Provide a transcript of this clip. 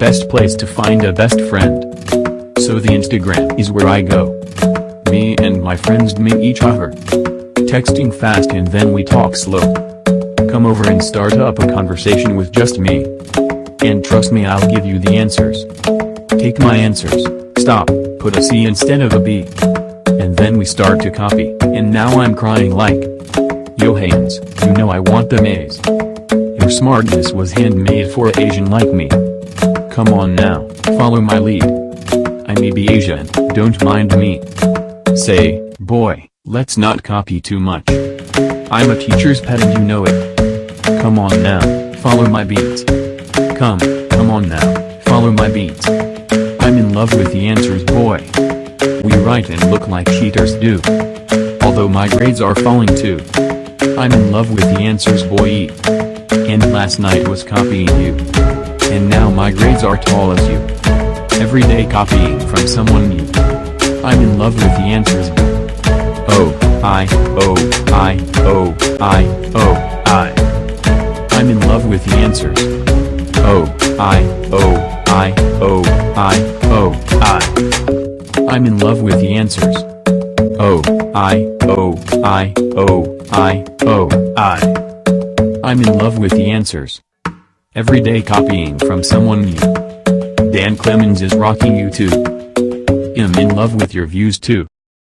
best place to find a best friend. So the Instagram is where I go. Me and my friends meet each other. Texting fast and then we talk slow. Come over and start up a conversation with just me. And trust me I'll give you the answers. Take my answers, stop, put a C instead of a B. And then we start to copy, and now I'm crying like. Yo you know I want the A's. Smartness was handmade for Asian like me. Come on now, follow my lead. I may be Asian, don't mind me. Say, boy, let's not copy too much. I'm a teacher's pet and you know it. Come on now, follow my beats. Come, come on now, follow my beats. I'm in love with the answers boy. We write and look like cheaters do. Although my grades are falling too. I'm in love with the answers boy. Last night was copying you. And now my grades are tall as you. Every day copying from someone new. I'm in love with the answers. Oh, I, oh, I, oh, I, oh, I. I'm in love with the answers. Oh, I, oh, I, oh, I, oh, I. I'm in love with the answers. Oh, I, oh, I, oh, I, oh, I. I'm in love with the answers. Every day copying from someone new. Dan Clemens is rocking you too. I'm in love with your views too.